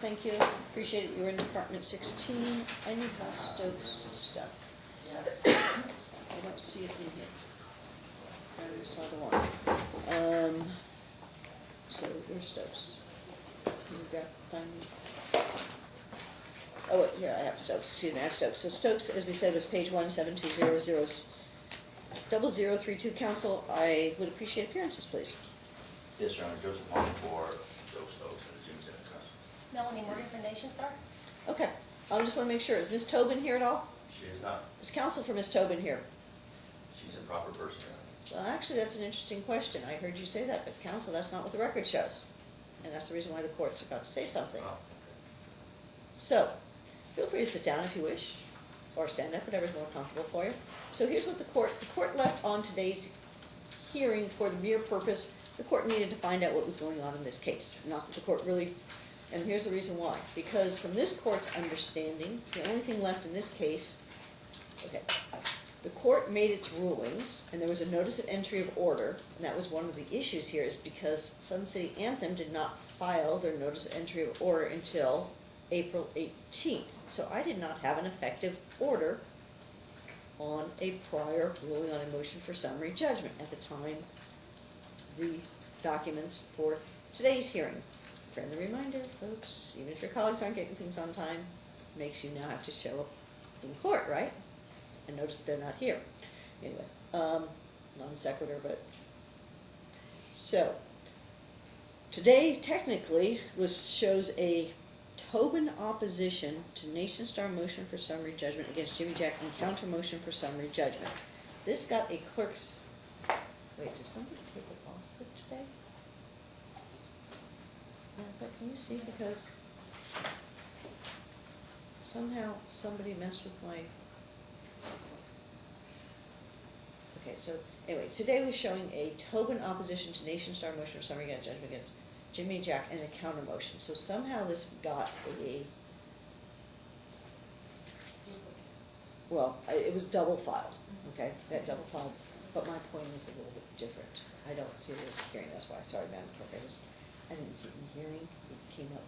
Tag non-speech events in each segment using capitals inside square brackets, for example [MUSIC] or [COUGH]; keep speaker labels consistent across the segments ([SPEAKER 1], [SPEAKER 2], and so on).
[SPEAKER 1] thank you, appreciate it, you were in Department sixteen, I need more Stokes stuff. I don't see it in here. I saw the one. Um, so, where's Stokes? You got, um, oh, wait, here, I have Stokes, excuse me, I have Stokes. So Stokes, as we said, was page one, seven two zero zero, double zero three two, council, I would appreciate appearances, please.
[SPEAKER 2] Yes, Your Honor, Joseph Hong for Joe Stokes and the Jim Center Trust.
[SPEAKER 3] Melanie Morgan from Nationstar?
[SPEAKER 1] Okay, I just wanna make sure, is Ms. Tobin here at all?
[SPEAKER 2] She is not,
[SPEAKER 1] Is counsel for Ms. Tobin here?
[SPEAKER 2] she's a proper person,
[SPEAKER 1] Well, actually, that's an interesting question. I heard you say that, but counsel, that's not what the record shows. And that's the reason why the court's about to say something.
[SPEAKER 2] Oh,
[SPEAKER 1] So, feel free to sit down if you wish, or stand up, whatever's more comfortable for you. So here's what the court, the court left on today's hearing for the mere purpose, the court needed to find out what was going on in this case. Not that the court really, and here's the reason why. Because from this court's understanding, the only thing left in this case, okay, the court made its rulings, and there was a notice of entry of order, and that was one of the issues here, is because Sun City Anthem did not file their notice of entry of order until April eighteenth. So I did not have an effective order on a prior ruling on a motion for summary judgment at the time the documents for today's hearing. Friendly reminder, folks, even if your colleagues aren't getting things on time, makes you now have to show up in court, right? And notice they're not here. Anyway, um, non sequitur, but, so, today technically was, shows a Tobin opposition to Nationstar motion for summary judgment against Jimijack and counter motion for summary judgment. This got a clerk's, wait, did somebody take it off for today? But you see, because somehow somebody messed with my. Okay, so, anyway, today we're showing a Tobin opposition to Nationstar motion for summary judgment against Jimmy and Jack and a counter motion, so somehow this got a, well, it was double filed, okay, that double filed, but my point is a little bit different. I don't see this hearing, that's why, sorry, Madam Clerk, I just, I didn't see it in the hearing, it came up.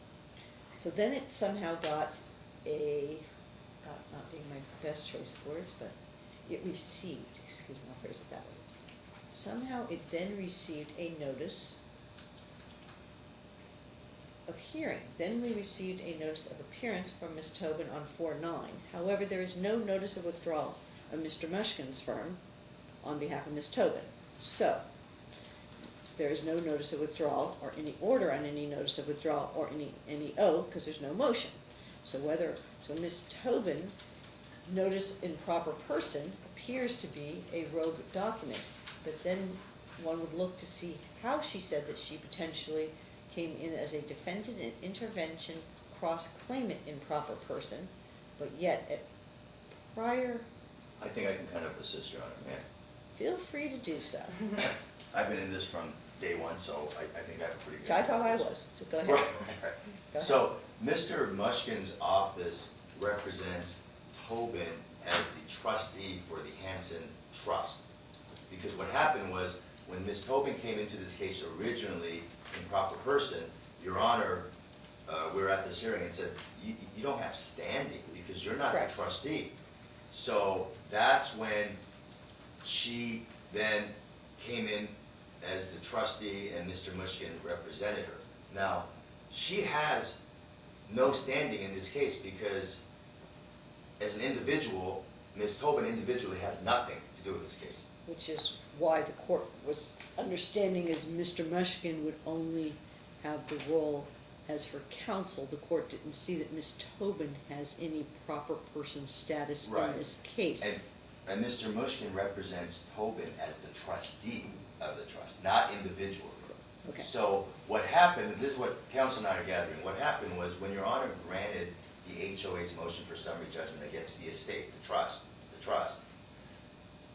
[SPEAKER 1] So then it somehow got a, got, not being my best choice of words, but it received, excuse me, I'll phrase it that way. Somehow it then received a notice of hearing. Then we received a notice of appearance from Ms. Tobin on four nine. However, there is no notice of withdrawal of Mr. Mushkin's firm on behalf of Ms. Tobin. So, there is no notice of withdrawal or any order on any notice of withdrawal or any, any O, because there's no motion. So whether, so Ms. Tobin, notice in proper person appears to be a rogue document. But then one would look to see how she said that she potentially came in as a defendant in intervention cross-claimant in proper person, but yet at prior,
[SPEAKER 2] I think I can kind of assist, Your Honor, man.
[SPEAKER 1] feel free to do so.
[SPEAKER 2] I've been in this from day one, so I, I think I have a pretty good.
[SPEAKER 1] I thought I was, so go ahead. [LAUGHS]
[SPEAKER 2] right.
[SPEAKER 1] Go ahead.
[SPEAKER 2] So, Mr. Mushkin's office represents Tobin as the trustee for the Hanson Trust. Because what happened was, when Ms. Tobin came into this case originally in proper person, Your Honor, uh, we were at this hearing and said, you, you don't have standing because you're not the trustee. So that's when she then came in as the trustee and Mr. Mushkin represented her. Now, she has no standing in this case because as an individual, Ms. Tobin individually has nothing to do with this case.
[SPEAKER 1] Which is why the court was understanding is Mr. Mushkin would only have the role as her counsel. The court didn't see that Ms. Tobin has any proper person status
[SPEAKER 2] Right.
[SPEAKER 1] in this case.
[SPEAKER 2] And, and Mr. Mushkin represents Tobin as the trustee of the trust, not individually.
[SPEAKER 1] Okay.
[SPEAKER 2] So what happened, this is what counsel and I are gathering, what happened was when Your Honor granted the HOA's motion for summary judgment against the estate, the trust, the trust,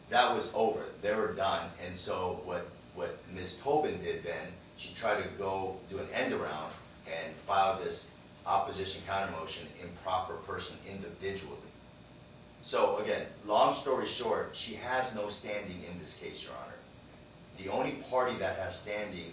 [SPEAKER 2] that was over, they were done, and so what, what Ms. Tobin did then, she tried to go do an end around and file this opposition counter motion in proper person individually. So again, long story short, she has no standing in this case, Your Honor. The only party that has standing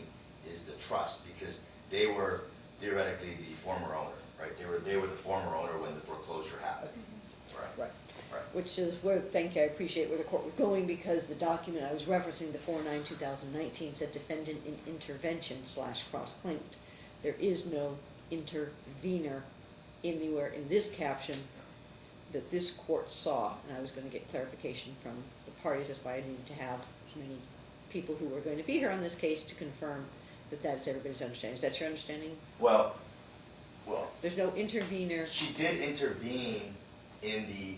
[SPEAKER 2] is the trust, because they were theoretically the former owner, right? They were, they were the former owner when the foreclosure happened. Mm-hmm. Right,
[SPEAKER 1] Right.
[SPEAKER 2] right.
[SPEAKER 1] Which is where, thank you, I appreciate where the court was going, because the document I was referencing, the four nine two thousand nineteen, said defendant in intervention slash cross-claimed. There is no intervener anywhere in this caption that this court saw, and I was gonna get clarification from the parties, that's why I needed to have as many people who were going to be here on this case to confirm that that is everybody's understanding. Is that your understanding?
[SPEAKER 2] Well, well,
[SPEAKER 1] There's no intervener,
[SPEAKER 2] she did intervene in the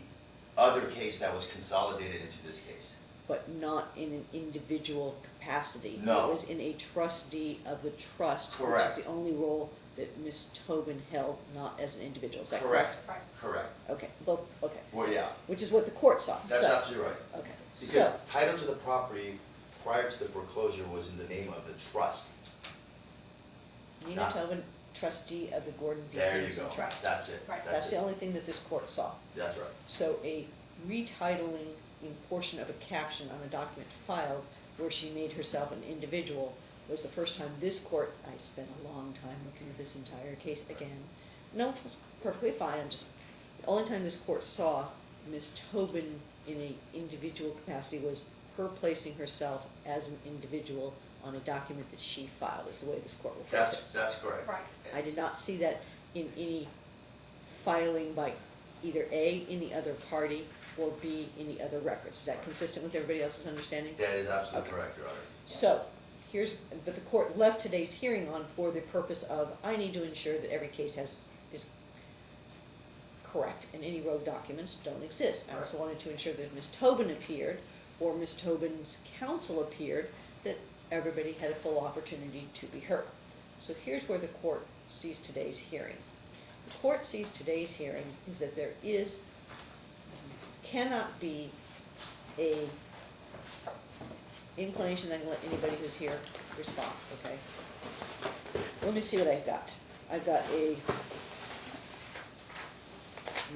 [SPEAKER 2] other case that was consolidated into this case.
[SPEAKER 1] but not in an individual capacity.
[SPEAKER 2] No.
[SPEAKER 1] It was in a trustee of the trust,
[SPEAKER 2] Correct.
[SPEAKER 1] which is the only role that Ms. Tobin held, not as an individual. Is that correct?
[SPEAKER 2] Correct, correct.
[SPEAKER 1] Okay, both, okay,
[SPEAKER 2] Well, yeah,
[SPEAKER 1] which is what the court saw, so.
[SPEAKER 2] that's absolutely right.
[SPEAKER 1] Okay,
[SPEAKER 2] Because
[SPEAKER 1] so,
[SPEAKER 2] title to the property prior to the foreclosure was in the name of the trust.
[SPEAKER 1] Nina
[SPEAKER 2] not-
[SPEAKER 1] Tobin, trustee of the Gordon B.
[SPEAKER 2] There you
[SPEAKER 1] Hanson
[SPEAKER 2] go,
[SPEAKER 1] Trust.
[SPEAKER 2] that's it,
[SPEAKER 3] Right.
[SPEAKER 1] That's
[SPEAKER 2] that's
[SPEAKER 1] the
[SPEAKER 2] it,
[SPEAKER 1] only thing that this court saw.
[SPEAKER 2] that's right.
[SPEAKER 1] So a retitling in portion of a caption on a document filed where she made herself an individual was the first time this court, I spent a long time looking at this entire case again. No, it's perfectly fine, I'm just, the only time this court saw Ms. Tobin in a individual capacity was her placing herself as an individual on a document that she filed, is the way this court refers
[SPEAKER 2] That's,
[SPEAKER 1] it.
[SPEAKER 2] that's correct.
[SPEAKER 3] Right.
[SPEAKER 1] I did not see that in any filing by either A, any other party, or B, any other records. Is that consistent with everybody else's understanding?
[SPEAKER 2] That is absolutely
[SPEAKER 1] Okay.
[SPEAKER 2] correct, Your Honor.
[SPEAKER 1] So, here's, but the court left today's hearing on for the purpose of, I need to ensure that every case has, is correct, and any road documents don't exist. I also wanted to ensure that if Ms. Tobin appeared, or Ms. Tobin's counsel appeared, that everybody had a full opportunity to be heard. So here's where the court sees today's hearing. The court sees today's hearing is that there is, cannot be a inclination, I can let anybody who's here respond, okay? Let me see what I've got. I've got a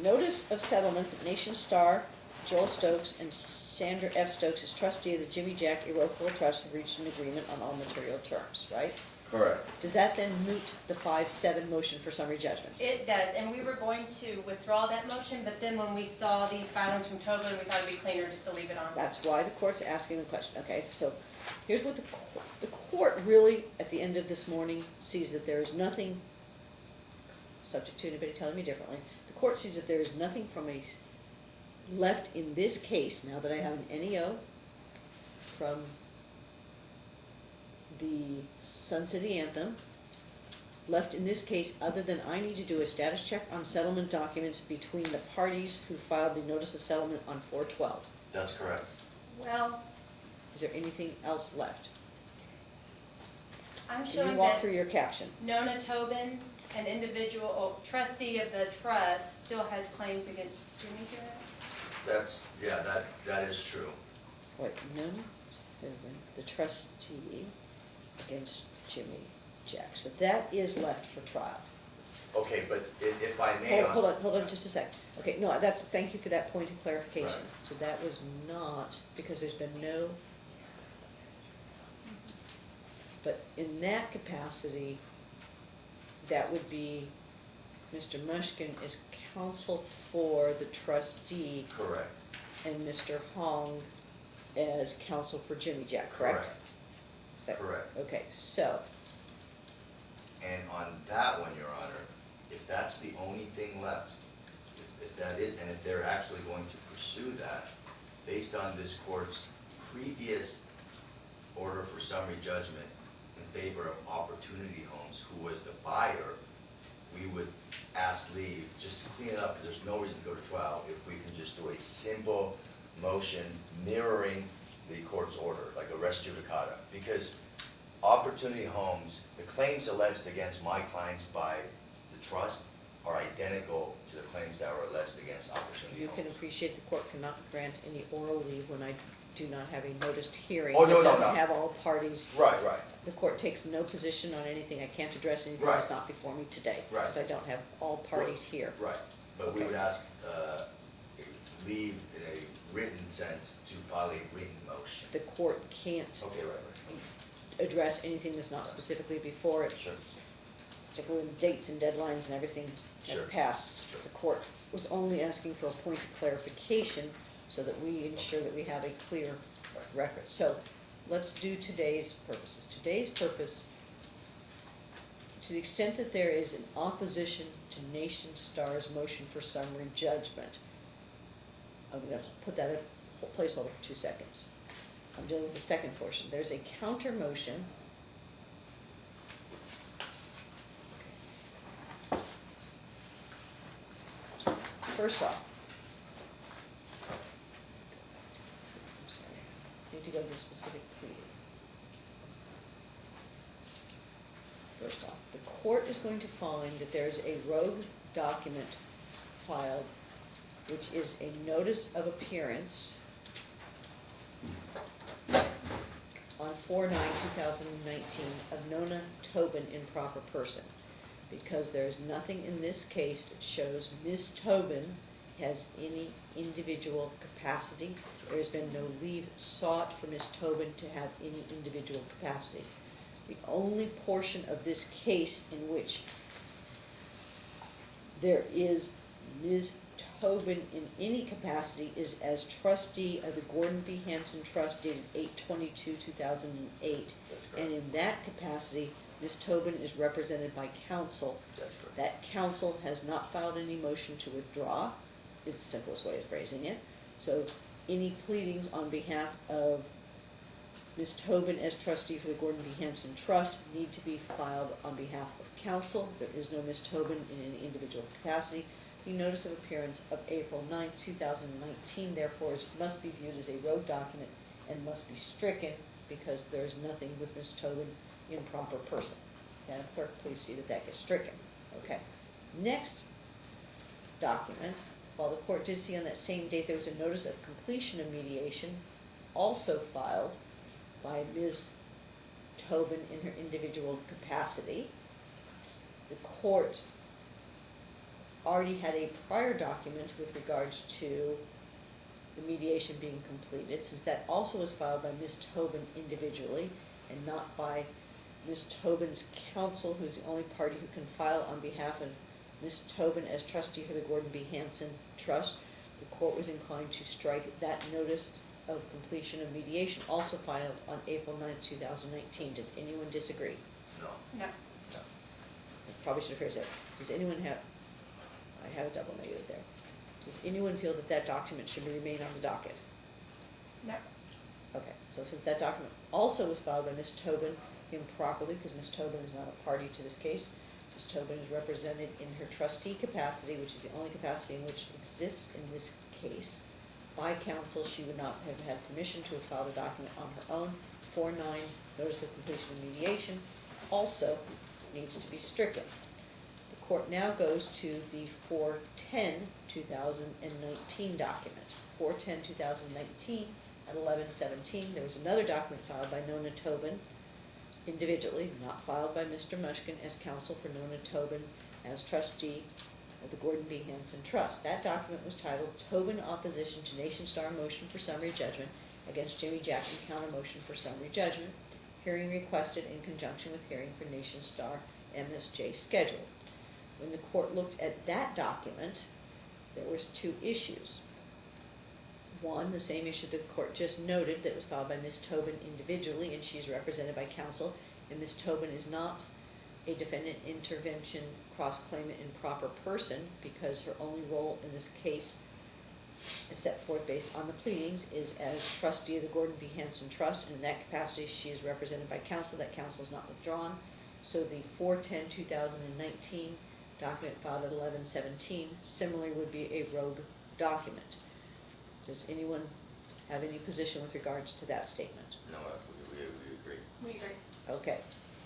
[SPEAKER 1] notice of settlement that Nationstar, Joel Stokes, and Sandra F. Stokes as trustee of the Jimijack Irrevocable Trust have reached an agreement on all material terms, right?
[SPEAKER 2] Correct.
[SPEAKER 1] Does that then moot the five-seven motion for summary judgment?
[SPEAKER 3] It does, and we were going to withdraw that motion, but then when we saw these filings from Tobin, we thought it'd be cleaner just to leave it on.
[SPEAKER 1] That's why the court's asking the question, okay? So here's what the, co- the court really, at the end of this morning, sees that there is nothing, subject to anybody telling me differently, the court sees that there is nothing from a, s- left in this case, now that I have an NEO from the Sun City Anthem, left in this case, other than I need to do a status check on settlement documents between the parties who filed the notice of settlement on four twelve.
[SPEAKER 2] That's correct.
[SPEAKER 3] Well,
[SPEAKER 1] Is there anything else left?
[SPEAKER 3] I'm
[SPEAKER 1] Can
[SPEAKER 3] showing
[SPEAKER 1] you walk
[SPEAKER 3] that
[SPEAKER 1] through your caption?
[SPEAKER 3] Nona Tobin, an individual, trustee of the trust, still has claims against Jimmy Jarrett.
[SPEAKER 2] That's, yeah, that, that is true.
[SPEAKER 1] Nona Tobin, the trustee against Jimmy Jackson. That is left for trial.
[SPEAKER 2] Okay, but i- if I may.
[SPEAKER 1] Hold,
[SPEAKER 2] on-
[SPEAKER 1] hold on, hold on just a sec. Okay, no, that's, thank you for that point of clarification.
[SPEAKER 2] Right.
[SPEAKER 1] So that was not, because there's been no, but in that capacity, that would be, Mr. Mushkin is counsel for the trustee
[SPEAKER 2] Correct.
[SPEAKER 1] and Mr. Hong as counsel for Jimijack, correct? Is that-
[SPEAKER 2] Correct.
[SPEAKER 1] Okay, so,
[SPEAKER 2] And on that one, Your Honor, if that's the only thing left, if, if that is, and if they're actually going to pursue that, based on this court's previous order for summary judgment in favor of Opportunity Homes, who was the buyer, we would ask leave, just to clean it up, because there's no reason to go to trial, if we can just do a simple motion mirroring the court's order, like a res judicata. Because Opportunity Homes, the claims alleged against my clients by the trust are identical to the claims that were alleged against Opportunity
[SPEAKER 1] you
[SPEAKER 2] Homes.
[SPEAKER 1] can appreciate the court cannot grant any oral leave when I do not have a noticed hearing.
[SPEAKER 2] Oh, no, no,
[SPEAKER 1] doesn't
[SPEAKER 2] no.
[SPEAKER 1] have all parties.
[SPEAKER 2] Right, right.
[SPEAKER 1] The court takes no position on anything. I can't address anything
[SPEAKER 2] Right.
[SPEAKER 1] that's not before me today.
[SPEAKER 2] Right.
[SPEAKER 1] Because I don't have all parties here.
[SPEAKER 2] Right, but we
[SPEAKER 1] Okay.
[SPEAKER 2] would ask, uh, leave in a written sense to file a written motion.
[SPEAKER 1] The court can't
[SPEAKER 2] Okay, right, right.
[SPEAKER 1] address anything that's not specifically before it.
[SPEAKER 2] Sure.
[SPEAKER 1] particularly when dates and deadlines and everything
[SPEAKER 2] Sure.
[SPEAKER 1] had passed. The court was only asking for a point of clarification so that we ensure that we have a clear record. So let's do today's purposes. Today's purpose, to the extent that there is an opposition to Nationstar's motion for summary judgment, I'm gonna put that in placeholder for two seconds. I'm dealing with the second portion. There's a counter motion. First off. I'm sorry, need to go to the specific pleading. First off, the court is going to find that there's a rogue document filed, which is a notice of appearance on 4-9-2019 of Nona Tobin improper person. Because there is nothing in this case that shows Ms. Tobin has any individual capacity. There has been no leave sought for Ms. Tobin to have any individual capacity. The only portion of this case in which there is Ms. Tobin in any capacity is as trustee of the Gordon B. Hanson Trust dated eight twenty-two, two thousand and eight. And in that capacity, Ms. Tobin is represented by counsel. That counsel has not filed any motion to withdraw, is the simplest way of phrasing it. So any pleadings on behalf of Ms. Tobin as trustee for the Gordon B. Hanson Trust need to be filed on behalf of counsel. There is no Ms. Tobin in any individual capacity. The notice of appearance of April 9, two thousand and nineteen, therefore, is- must be viewed as a road document and must be stricken because there is nothing with Ms. Tobin in proper person. Madam Clerk, please see that that gets stricken. Okay. Next document, while the court did see on that same date there was a notice of completion of mediation, also filed by Ms. Tobin in her individual capacity. The court already had a prior document with regards to the mediation being completed, since that also was filed by Ms. Tobin individually and not by Ms. Tobin's counsel, who's the only party who can file on behalf of Ms. Tobin as trustee for the Gordon B. Hanson Trust. The court was inclined to strike that notice of completion of mediation, also filed on April 9th, two thousand nineteen. Does anyone disagree?
[SPEAKER 2] No,
[SPEAKER 3] No.
[SPEAKER 2] no.
[SPEAKER 1] I Probably should have phrased that. Does anyone have, I have a double negative there. Does anyone feel that that document should remain on the docket?
[SPEAKER 3] No.
[SPEAKER 1] Okay, so since that document also was filed by Ms. Tobin improperly, because Ms. Tobin is not a party to this case, Ms. Tobin is represented in her trustee capacity, which is the only capacity in which exists in this case. By counsel, she would not have had permission to have filed a document on her own. Four nine, notice of completion of mediation, also needs to be stricken. The court now goes to the 410-2019 document. 410-2019 at eleven seventeen, there was another document filed by Nona Tobin individually, not filed by Mr. Mushkin as counsel for Nona Tobin as trustee of the Gordon B. Hanson Trust. That document was titled Tobin Opposition to Nationstar Motion for Summary Judgment against Jimmy Jackson Counter Motion for Summary Judgment. Hearing requested in conjunction with hearing for Nationstar MSJ scheduled. When the court looked at that document, there was two issues. One, the same issue the court just noted that was filed by Ms. Tobin individually, and she's represented by counsel, and Ms. Tobin is not a defendant intervention cross-claimant improper person, because her only role in this case is set forth based on the pleadings, is as trustee of the Gordon B. Hanson Trust, and in that capacity, she is represented by counsel, that counsel is not withdrawn. So the 410-2019 document filed at eleven seventeen similarly would be a rogue document. Does anyone have any position with regards to that statement?
[SPEAKER 2] No, we, we, we agree.
[SPEAKER 3] We agree.
[SPEAKER 1] Okay,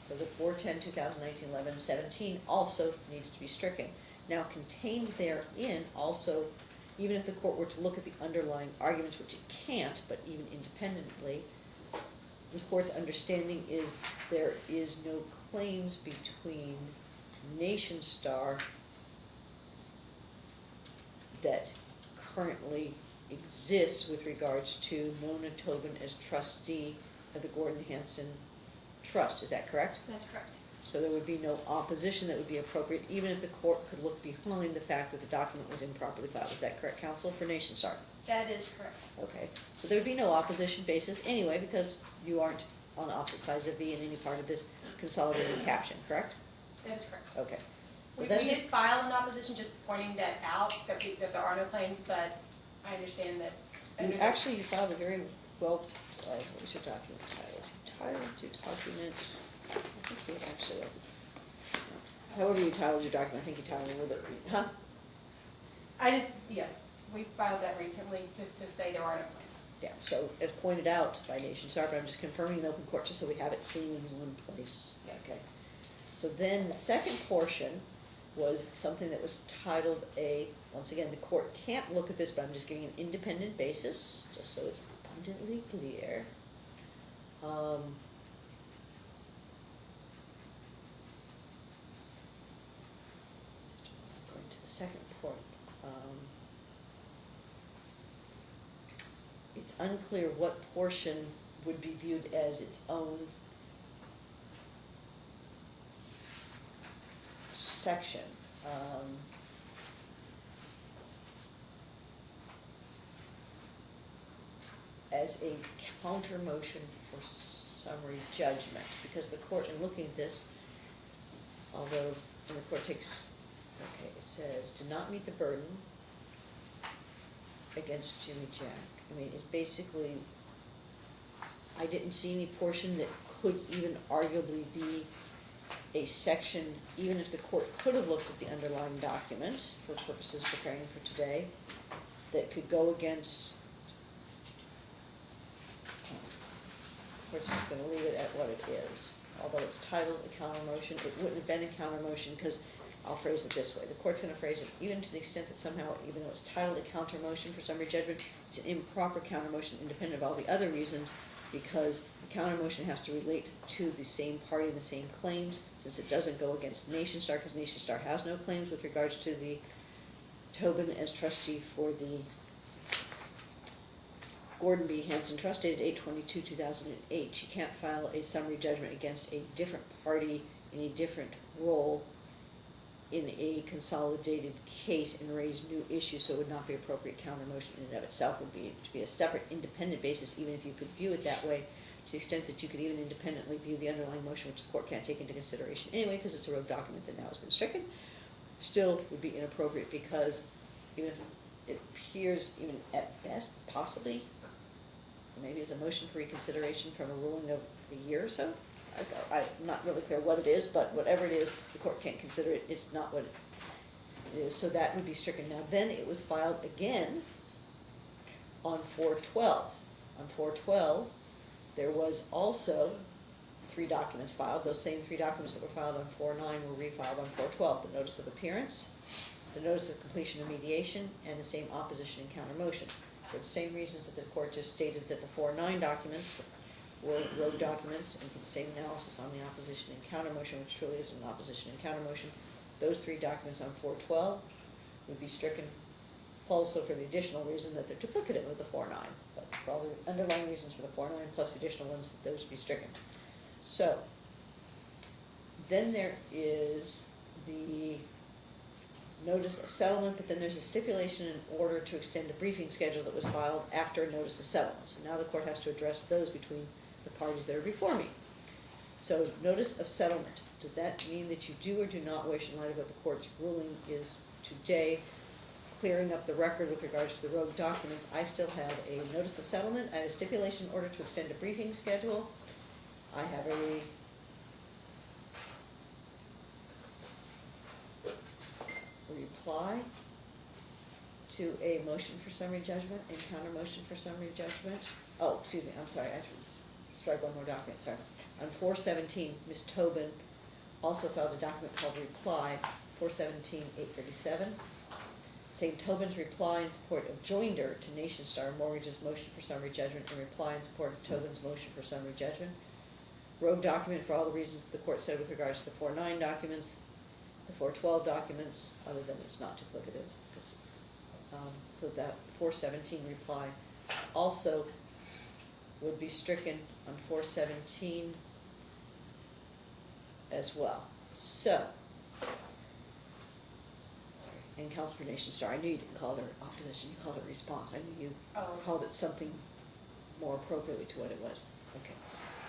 [SPEAKER 1] so the 410, 2019, 11, 17 also needs to be stricken. Now contained therein also, even if the court were to look at the underlying arguments, which it can't, but even independently, the court's understanding is there is no claims between Nationstar that currently exists with regards to Mona Tobin as trustee of the Gordon Hanson Trust, is that correct?
[SPEAKER 3] That's correct.
[SPEAKER 1] So there would be no opposition that would be appropriate, even if the court could look behind the fact that the document was improperly filed. Is that correct, counsel, for Nationstar?
[SPEAKER 3] That is correct.
[SPEAKER 1] Okay, so there'd be no opposition basis anyway, because you aren't on opposite sides of V in any part of this consolidated caption, correct?
[SPEAKER 3] That's correct.
[SPEAKER 1] Okay. So
[SPEAKER 3] We, we did file an opposition, just pointing that out, that we, that there are no claims, but I understand that. under
[SPEAKER 1] You
[SPEAKER 3] this-
[SPEAKER 1] actually, you filed a very well, uh, what was your document title? Titled your document, I think you actually, however you titled your document, I think you titled it a little bit, huh?
[SPEAKER 3] I just, yes, we filed that recently, just to say there are no claims.
[SPEAKER 1] Yeah, so as pointed out by Nationstar, but I'm just confirming in open court, just so we have it clean in one place.
[SPEAKER 3] Yes.
[SPEAKER 1] Okay. So then the second portion was something that was titled a, once again, the court can't look at this, but I'm just giving an independent basis, just so it's abundantly clear. Um, Going to the second point, um, it's unclear what portion would be viewed as its own section. Um, as a counter motion for summary judgment, because the court, in looking at this, although, the court takes, okay, it says, do not meet the burden against Jimmy Jack. I mean, it's basically, I didn't see any portion that could even arguably be a section, even if the court could have looked at the underlying document for purposes preparing for today, that could go against, we're just gonna leave it at what it is. Although it's titled a counter motion, it wouldn't have been a counter motion, because I'll phrase it this way, the court's gonna phrase it, even to the extent that somehow, even though it's titled a counter motion for summary judgment, it's an improper counter motion independent of all the other reasons, because the counter motion has to relate to the same party and the same claims, since it doesn't go against Nationstar, because Nationstar has no claims with regards to the Tobin as trustee for the Gordon B. Hanson Trust dated eight twenty-two, two thousand and eight. She can't file a summary judgment against a different party in a different role in a consolidated case and raise new issues, so it would not be appropriate counter motion in and of itself would be, to be a separate independent basis, even if you could view it that way, to the extent that you could even independently view the underlying motion, which the court can't take into consideration anyway, because it's a rogue document that now has been stricken, still would be inappropriate, because even if it appears, even at best, possibly, maybe as a motion for reconsideration from a ruling of a year or so. I, I'm not really clear what it is, but whatever it is, the court can't consider it, it's not what it is, so that would be stricken. Now, then it was filed again on four twelve. On four twelve, there was also three documents filed, those same three documents that were filed on four nine were refiled on four twelve, the notice of appearance, the notice of completion of mediation, and the same opposition and counter motion. For the same reasons that the court just stated that the four nine documents were road documents, and for the same analysis on the opposition and counter motion, which truly is an opposition and counter motion, those three documents on four twelve would be stricken also for the additional reason that they're duplicative of the four nine, but for all the underlying reasons for the four nine plus the additional ones, that those be stricken. So, then there is the notice of settlement, but then there's a stipulation in order to extend a briefing schedule that was filed after a notice of settlement. So now the court has to address those between the parties that are before me. So, notice of settlement, does that mean that you do or do not wish, in light of what the court's ruling is today, clearing up the record with regards to the rogue documents, I still have a notice of settlement, I have a stipulation order to extend a briefing schedule, I have a reply to a motion for summary judgment and counter motion for summary judgment. Oh, excuse me, I'm sorry, I should s- strike one more document, sorry. On four seventeen, Ms. Tobin also filed a document called reply, 417-837, Saying Tobin's reply in support of joinder to Nationstar Mortgage's motion for summary judgment and reply in support of Tobin's motion for summary judgment. Rogue document for all the reasons the court said with regards to the four nine documents, the four twelve documents, other than it's not duplicative. Um, so that four seventeen reply also would be stricken on four seventeen as well. So. And Council for Nationstar, I knew you didn't call it opposition, you called it response, I knew you
[SPEAKER 3] Oh.
[SPEAKER 1] called it something more appropriately to what it was. Okay.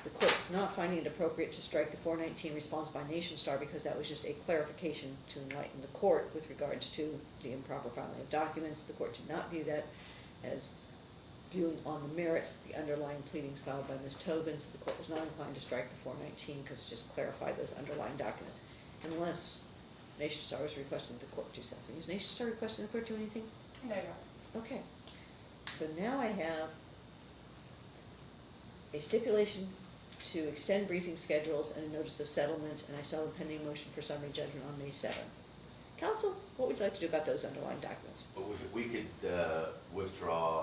[SPEAKER 1] The court is not finding it appropriate to strike the four nineteen response by Nationstar because that was just a clarification to enlighten the court with regards to the improper filing of documents. The court did not view that as viewing on the merits the underlying pleadings filed by Ms. Tobin, so the court was not inclined to strike the four nineteen because it just clarified those underlying documents. Unless Nationstar was requesting the court to do something. Is Nationstar requesting the court to do anything?
[SPEAKER 3] No, no.
[SPEAKER 1] Okay, so now I have a stipulation to extend briefing schedules and a notice of settlement, and I still have a pending motion for summary judgment on May seventh. Counsel, what would you like to do about those underlying documents?
[SPEAKER 2] But we could, we could uh, withdraw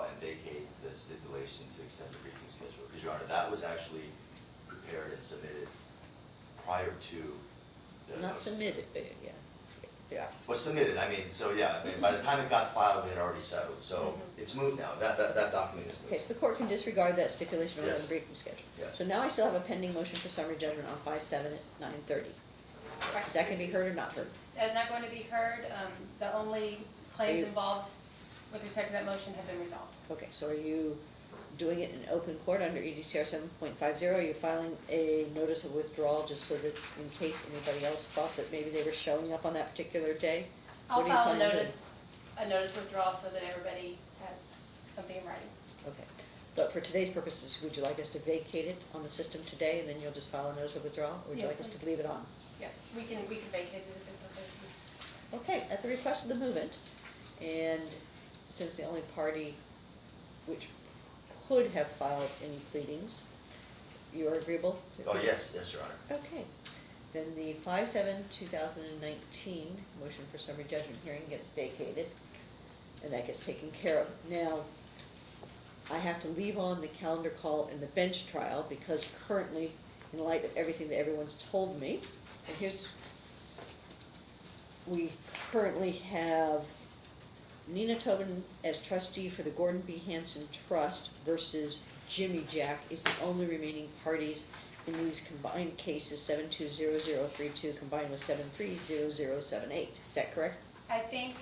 [SPEAKER 2] and vacate the stipulation to extend the briefing schedule, because Your Honor, that was actually prepared and submitted prior to the.
[SPEAKER 1] Not
[SPEAKER 2] notice.
[SPEAKER 1] submitted, yeah, yeah.
[SPEAKER 2] Was submitted, I mean, so yeah, I mean, by the time it got filed, it had already settled, so
[SPEAKER 3] Mhm.
[SPEAKER 2] it's moot now, that, that, that document is moot.
[SPEAKER 1] Okay, so the court can disregard that stipulation on the briefing schedule.
[SPEAKER 2] Yes.
[SPEAKER 1] So now I still have a pending motion for summary judgment on five seven at nine thirty.
[SPEAKER 3] Right.
[SPEAKER 1] Is that gonna be heard or not heard?
[SPEAKER 3] That's not going to be heard. Um, The only claims involved with respect to that motion have been resolved.
[SPEAKER 1] Okay, so are you doing it in open court under EDCR seven point five zero? Are you filing a notice of withdrawal just so that in case anybody else thought that maybe they were showing up on that particular day?
[SPEAKER 3] I'll
[SPEAKER 1] What do you
[SPEAKER 3] file a
[SPEAKER 1] plan doing?
[SPEAKER 3] notice, a notice withdrawal so that everybody has something in writing.
[SPEAKER 1] Okay, but for today's purposes, would you like us to vacate it on the system today and then you'll just file a notice of withdrawal? Or would you
[SPEAKER 3] Yes,
[SPEAKER 1] like us to
[SPEAKER 3] please.
[SPEAKER 1] leave it on?
[SPEAKER 3] Yes, we can, we can vacate it if it's okay.
[SPEAKER 1] Okay, at the request of the movement, and since the only party which could have filed any pleadings, you are agreeable?
[SPEAKER 2] Oh, yes, yes, Your Honor.
[SPEAKER 1] Okay, then the five seven two thousand and nineteen motion for summary judgment hearing gets vacated, and that gets taken care of. Now, I have to leave on the calendar call and the bench trial, because currently, in light of everything that everyone's told me, and here's, we currently have Nina Tobin as trustee for the Gordon B. Hanson Trust versus Jimijack is the only remaining parties in these combined cases, seven two zero zero three two combined with seven three zero zero seven eight. Is that correct?
[SPEAKER 3] I think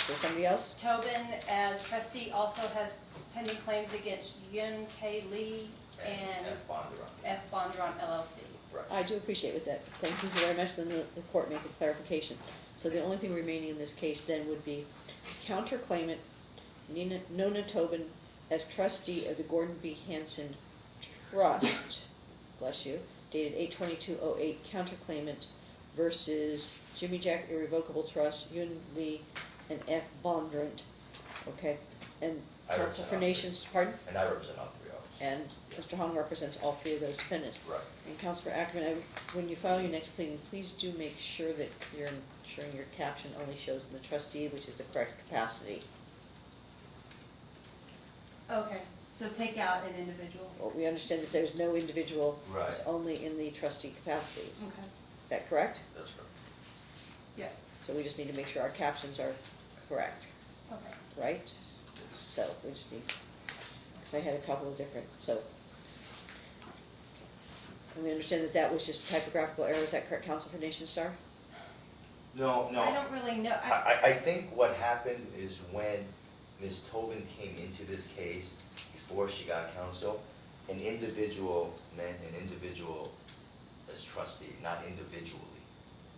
[SPEAKER 1] Is there somebody else?
[SPEAKER 3] Tobin, as trustee, also has pending claims against Yun K. Lee and
[SPEAKER 2] F. Bondurant.
[SPEAKER 3] F. Bondurant LLC.
[SPEAKER 2] Right.
[SPEAKER 1] I do appreciate with that. Thank you very much, then the, the court make a clarification. So the only thing remaining in this case then would be counterclaimant Nina, Nona Tobin as trustee of the Gordon B. Hanson Trust, bless you, dated eight twenty-two oh eight, counterclaimant versus Jimijack Irrevocable Trust, Yun Lee, and F. Bondurant, okay? And
[SPEAKER 2] I
[SPEAKER 1] counsel for
[SPEAKER 2] represent all three.
[SPEAKER 1] Nations, pardon?
[SPEAKER 2] And I represent all three of them.
[SPEAKER 1] And Mr. Hong represents all three of those defendants.
[SPEAKER 2] Right.
[SPEAKER 1] And Counselor Akerman, I- when you file your next pleading, please do make sure that you're ensuring your caption only shows the trustee, which is the correct capacity.
[SPEAKER 3] Okay, so take out an individual.
[SPEAKER 1] Well, We understand that there's no individual, it's
[SPEAKER 2] Right.
[SPEAKER 1] only in the trustee capacities.
[SPEAKER 3] Okay,
[SPEAKER 1] Is that correct?
[SPEAKER 2] That's correct.
[SPEAKER 3] yes,
[SPEAKER 1] So we just need to make sure our captions are correct,
[SPEAKER 3] okay.
[SPEAKER 1] right? So we just need, because I had a couple of different, so. And we understand that that was just typographical error, is that correct, Counsel for Nationstar?
[SPEAKER 2] No, no.
[SPEAKER 3] I don't really know,
[SPEAKER 2] I,
[SPEAKER 3] I,
[SPEAKER 2] I, I think what happened is when Ms. Tobin came into this case, before she got counsel, an individual meant an individual as trustee, not individually.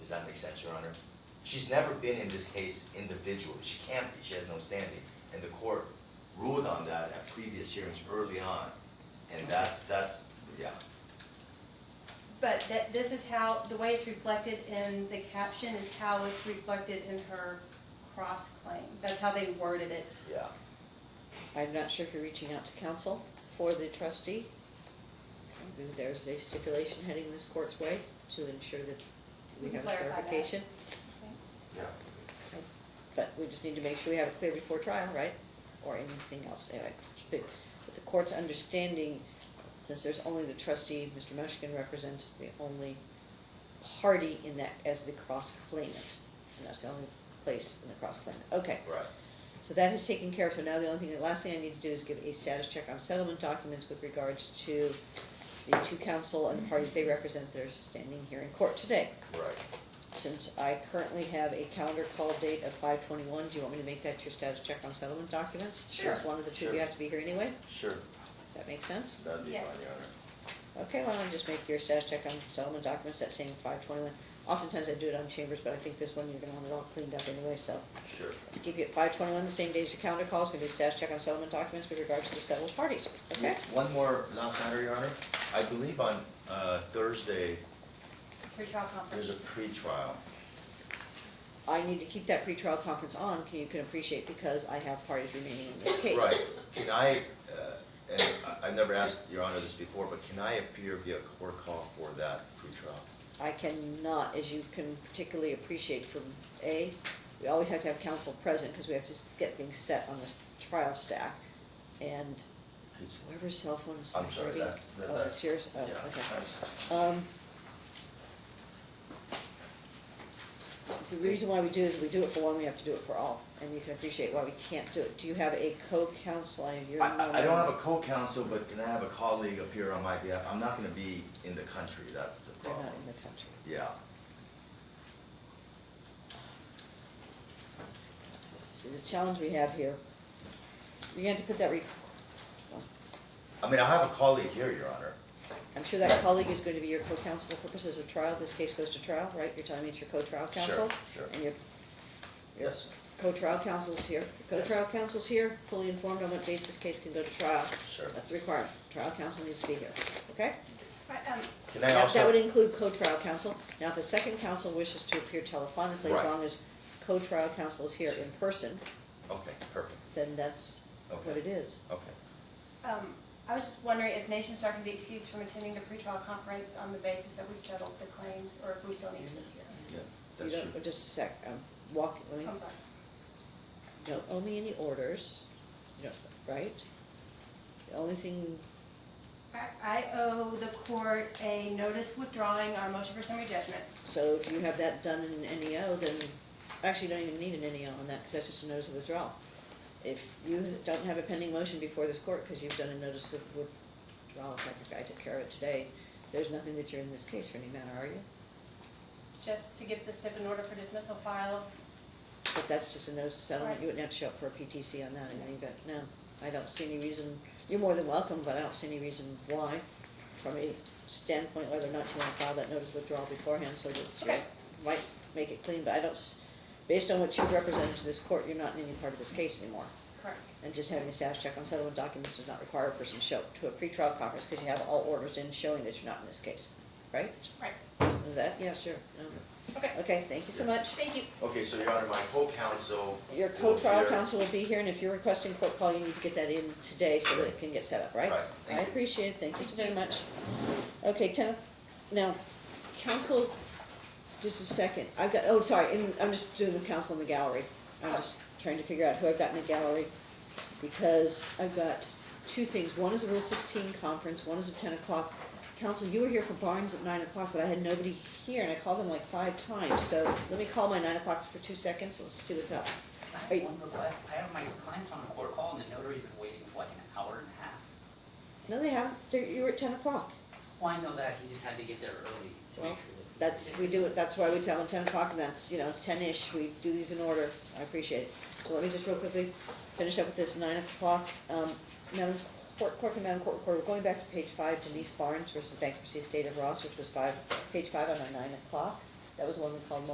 [SPEAKER 2] Does that make sense, Your Honor? She's never been in this case individually, she can't be, she has no standing. And the court ruled on that at previous hearings early on, and that's, that's, yeah.
[SPEAKER 3] but that, this is how, the way it's reflected in the caption is how it's reflected in her cross-claim. That's how they worded it.
[SPEAKER 2] Yeah.
[SPEAKER 1] I'm not sure if you're reaching out to counsel for the trustee. Maybe There's a stipulation heading this court's way to ensure that we
[SPEAKER 3] We
[SPEAKER 1] have
[SPEAKER 3] clarify that.
[SPEAKER 1] clarification.
[SPEAKER 2] Yeah.
[SPEAKER 1] But we just need to make sure we have it clear before trial, right? Or anything else, anyway. But but the court's understanding, since there's only the trustee, Mr. Mushkin represents the only party in that as the cross-claimant. And that's the only place in the cross-claimant. Okay.
[SPEAKER 2] Right.
[SPEAKER 1] So that is taken care of, so now the only thing, the last thing I need to do is give a status check on settlement documents with regards to the two counsel and the parties they represent that are standing here in court today.
[SPEAKER 2] Right.
[SPEAKER 1] Since I currently have a calendar call date of five twenty-one, do you want me to make that your status check on settlement documents?
[SPEAKER 3] Sure.
[SPEAKER 1] Just one of the two, you
[SPEAKER 2] Sure.
[SPEAKER 1] have to be here anyway,
[SPEAKER 2] Sure,
[SPEAKER 1] that makes sense?
[SPEAKER 2] that'd be fine,
[SPEAKER 3] Yes.
[SPEAKER 2] Your Honor.
[SPEAKER 1] Okay, why don't I just make your status check on settlement documents, that same five twenty-one. Oftentimes I do it on chambers, but I think this one you're gonna want it all cleaned up anyway, so.
[SPEAKER 2] Sure.
[SPEAKER 1] Let's keep you at five twenty-one, the same day as your calendar call, it's gonna be a status check on settlement documents with regards to the settled parties, okay?
[SPEAKER 2] One more last matter, Your Honor. I believe on uh, Thursday,
[SPEAKER 3] Pretrial
[SPEAKER 2] there's a
[SPEAKER 3] conference.
[SPEAKER 2] pretrial.
[SPEAKER 1] I need to keep that pretrial conference on, can you can appreciate, because I have parties remaining in this case.
[SPEAKER 2] Right. Can I, uh, and I- I've never asked Your Honor this before, but can I appear via court call for that pretrial?
[SPEAKER 1] I cannot, as you can particularly appreciate from A, we always have to have counsel present, because we have to s- get things set on this trial stack. And
[SPEAKER 2] It's-
[SPEAKER 1] whoever's cell phone is
[SPEAKER 2] I'm sorry,
[SPEAKER 1] vibrating.
[SPEAKER 2] that's, that-
[SPEAKER 1] Oh,
[SPEAKER 2] that's.
[SPEAKER 1] that's yours, oh,
[SPEAKER 2] yeah,
[SPEAKER 1] okay.
[SPEAKER 2] that's-
[SPEAKER 1] Um, The reason why we do is we do it for one, we have to do it for all, and you can appreciate why we can't do it. Do you have a co-counsel? I-
[SPEAKER 2] I, I- I don't have a co-counsel, but can I have a colleague appear on my behalf? I'm not gonna be in the country, that's the
[SPEAKER 1] You're
[SPEAKER 2] problem.
[SPEAKER 1] not in the country.
[SPEAKER 2] Yeah.
[SPEAKER 1] See, the challenge we have here, we have to put that re,
[SPEAKER 2] I mean, I have a colleague here, Your Honor.
[SPEAKER 1] I'm sure that colleague is going to be your co-counsel for purposes of trial, this case goes to trial, right? You're telling me it's your co-trial counsel?
[SPEAKER 2] Sure, sure.
[SPEAKER 1] And your, your
[SPEAKER 2] Yes.
[SPEAKER 1] co-trial counsel's here, Your co-trial counsel's here, fully informed on what basis this case can go to trial.
[SPEAKER 2] Sure.
[SPEAKER 1] That's the requirement, trial counsel needs to be here, okay?
[SPEAKER 3] Right, um,
[SPEAKER 2] Can I
[SPEAKER 1] That, that would
[SPEAKER 2] also,
[SPEAKER 1] include co-trial counsel. Now, if the second counsel wishes to appear telephonically, as
[SPEAKER 2] Right.
[SPEAKER 1] long as co-trial counsel is here in person,
[SPEAKER 2] okay, perfect,
[SPEAKER 1] then that's what
[SPEAKER 2] Okay.
[SPEAKER 1] it is.
[SPEAKER 2] okay.
[SPEAKER 3] um, I was just wondering if Nationstar can be excused from attending the pretrial conference on the basis that we've settled the claims, or if we still need to be here.
[SPEAKER 2] Yeah,
[SPEAKER 1] You
[SPEAKER 2] that's
[SPEAKER 1] don't,
[SPEAKER 2] true.
[SPEAKER 1] just a sec, um, walk, let me,
[SPEAKER 3] I'm sorry.
[SPEAKER 1] don't owe me any orders, you don't, right? The only thing,
[SPEAKER 3] I, I owe the court a notice withdrawing our motion for summary judgment.
[SPEAKER 1] so if you have that done in an NEO, then, actually, you don't even need an NEO on that, because that's just a notice of withdrawal. If you don't have a pending motion before this court, because you've done a notice of withdrawal, in fact, guy took care of it today, there's nothing that you're in this case for any matter, are you?
[SPEAKER 3] just to get the SIP in order for dismissal filed.
[SPEAKER 1] But that's just a notice of settlement,
[SPEAKER 3] Right.
[SPEAKER 1] you wouldn't have to show up for a PTC on that in any event, no. I don't see any reason, you're more than welcome, but I don't see any reason why, from a standpoint whether or not you wanna file that notice of withdrawal beforehand, so that you
[SPEAKER 3] Okay.
[SPEAKER 1] might make it clean, but I don't, s- based on what you've represented to this court, you're not in any part of this case anymore.
[SPEAKER 3] Correct.
[SPEAKER 1] And just having a status check on settlement documents does not require a person to show up to a pretrial conference, because you have all orders in showing that you're not in this case, right?
[SPEAKER 3] Right.
[SPEAKER 1] Is that, yeah, sure, no.
[SPEAKER 3] Okay.
[SPEAKER 1] Okay, thank you so much.
[SPEAKER 3] Thank you.
[SPEAKER 2] Okay, so Your Honor, my co-counsel.
[SPEAKER 1] Your co-trial counsel will be here, and if you're requesting court call, you need to get that in today so that it can get set up, right?
[SPEAKER 2] Right, thank
[SPEAKER 1] I
[SPEAKER 2] you.
[SPEAKER 1] appreciate it, thank you so very much. Okay, ten, now, counsel, just a second, I've got, oh, sorry, and I'm just doing the council in the gallery. I'm oh. just trying to figure out who I've got in the gallery, because I've got two things, one is a Rule sixteen conference, one is a ten o'clock. Council, you were here for Barnes at nine o'clock, but I had nobody here, and I called them like five times, so let me call my nine o'clock for two seconds, let's see what's up.
[SPEAKER 4] I have one request, I have my clients on a court call and the notary's been waiting for like an hour and a half.
[SPEAKER 1] No, they haven't. They're, you were at ten o'clock.
[SPEAKER 4] Well, I know that, he just had to get there early to
[SPEAKER 1] Well,
[SPEAKER 4] make sure.
[SPEAKER 1] That's, we do it, that's why we tell them ten o'clock, and that's, you know, ten-ish, we do these in order, I appreciate it. So let me just real quickly finish up with this nine o'clock, um, Madam Court, Clerk and Madam Court Recorder, we're going back to page five, Denise Barnes versus Bankruptcy Estate of Ross, which was five, page five on our nine o'clock. That was the one we called